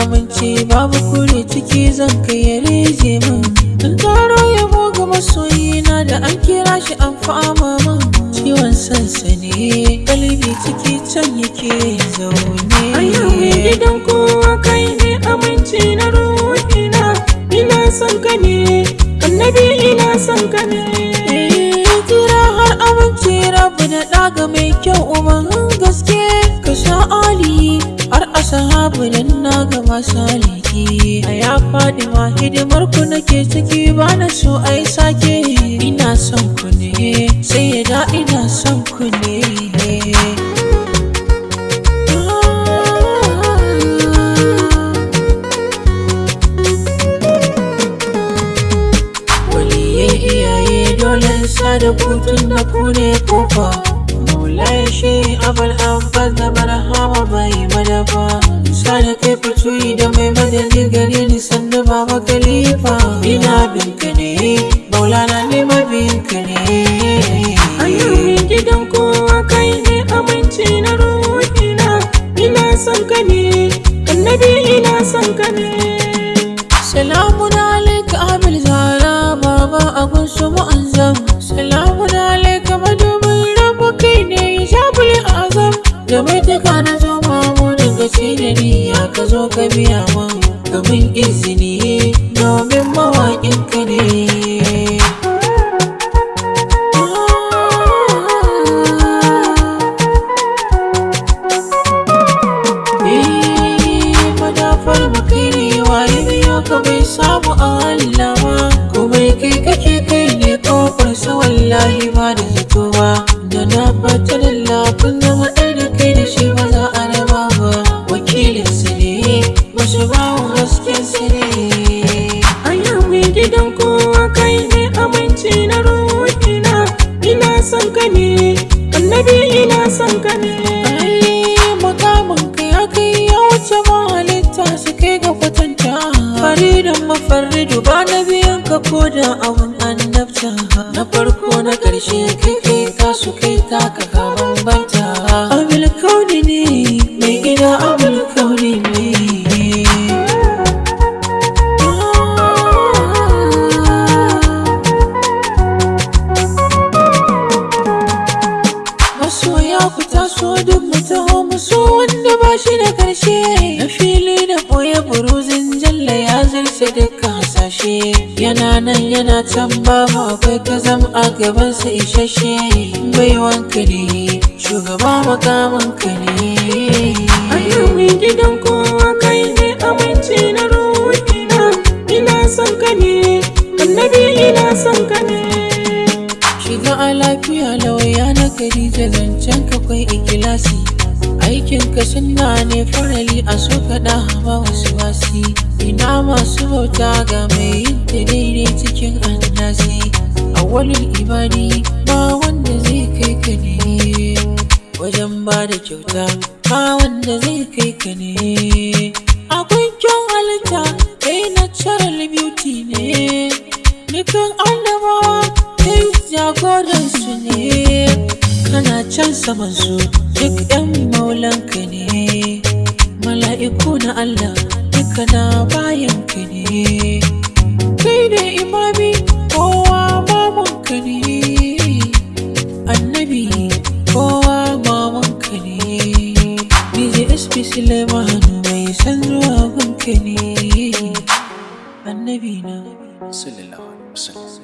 amince babu kure ciki zan kai ya reje min. In karo yabo ga masoyina da an kira shi an fama min. Ciwon sansani galibi ciki can yake zaune. Nan na ga masu aliki a ya faɗi ma hidimar ku nake ciki ba na so ai sake. Ina son ku ne sai ya da ina son ku ne. Dole sa da kutun da ku ne ƙofa. Maulai shi abal abbas da barhama bai madafa. Sa da kai fitoyi da mai madadi gare ni sannu baba khalifa. Ina bin ne maulana ne mabin ka ne. Ayyamin gidan kowa kai ne aminci na ruhina. Ina son ka ne, annabi ina son ka ne. Salamun alaika Abil Zara baba abun su mu'azzam Salamun taka na zo mamu daga da niyya ka zo ka biya man Kamin izini domin mawaƙin ka ne Eh, ka bai samu Allah ba? Kai kake kai ne ƙofar su wallahi ba da zato da na fata da ne, annabi ina son ka ne. Ai, makamin ka ya kai ya wuce mahalitta su kai ga kwatanta. Faridan mafarridu ba na biyan ka ko da abun annabta. Na farko na ƙarshe kai kai ka su kai taka ka bambanta zarce dukkan hasashe yana nan yana can babu akwai kazam a gaban sa isasshe. Bai wanka ne shugaba makaman ka ne Ayyamin gidan kowa kai ne aminci na ruhina Ina son ka ne, annabi ina son ka ne. Shiga a lafiya lauya na Khadija zancen ka kwai ikilasi. Aikin ka sunna ne farali a so kaɗa ba wasu Ina masu bauta ga mai ta daidai cikin annasi. A walin ibadi ba wanda zai kai ka ne. Wajen ba da kyauta ba wanda zai kai ka ne. Akwai kyan halitta kai natural beauty ne. Dukan annabawa kai jagoransu ne. Kana can saman su duk yan maulanka ne. Mala'iku na Allah duka na bayanka ne. Kai da imami kowa mamanka ne. Annabi kowa mamanka ne. DJ SP Suleimanu mai san zuwa gunka ne. Annabi na. Sallallahu alaihi wasallam.